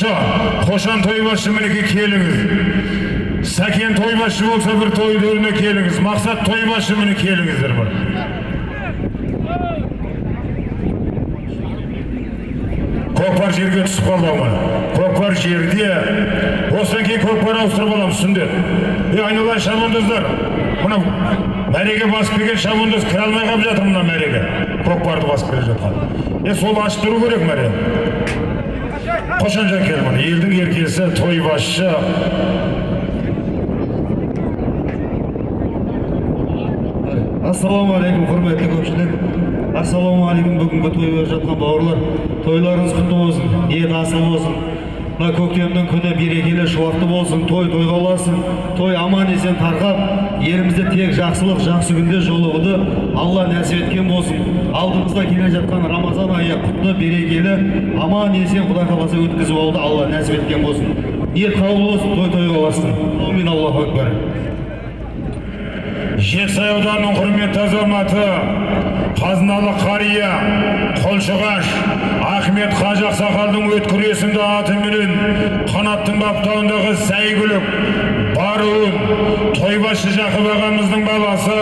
қошан тойбашы мінекей келіңіз сәкен тойбашы болса бір той төріне келіңіз мақсат тойбашы міне келіңіздер бір көкпар жерге түсіп қалды ма көкпар жерде осыдан кейін көкпар ауыстырып аламыз түсіңдер е айналайын шабандоздар мынау мәреге басып келген шабандоз кіре алмай қалып жатыр мына мәреге көкпарды басып келе жатқан е сол ашып тұру керек мәре қошан жәкел міне елдің еркесі тойбасшы ассалаумағалейкум құрметті көпшілік ассалаумағалейкум бүгінгі той болып жатқан бауырлар тойларыңыз құтты болсын ниет асыл болсын мына көктемнің күні берекелі шуақты болсын той тойға ұласын той аман есен тарқап елімізде тек жақсылық жақсы күнде жолығуды алла нәсіп еткен болсын. Алдымызда келе жатқан рамазан айы құтты берекелі аман есен құдай қаласа өткізіп алуды алла нәсіп еткен болсын. Ниет қабыл болсын той тойға ұласын әумин аллаху акбар. Жетісай ауданының құрметті азаматы қазыналы қария қолшығаш ахмет қажы ақсақалдың өткір есімді атыменен қанаттың баптауындағы сәйгүлік баруын тойбашы жақып ағамыздың баласы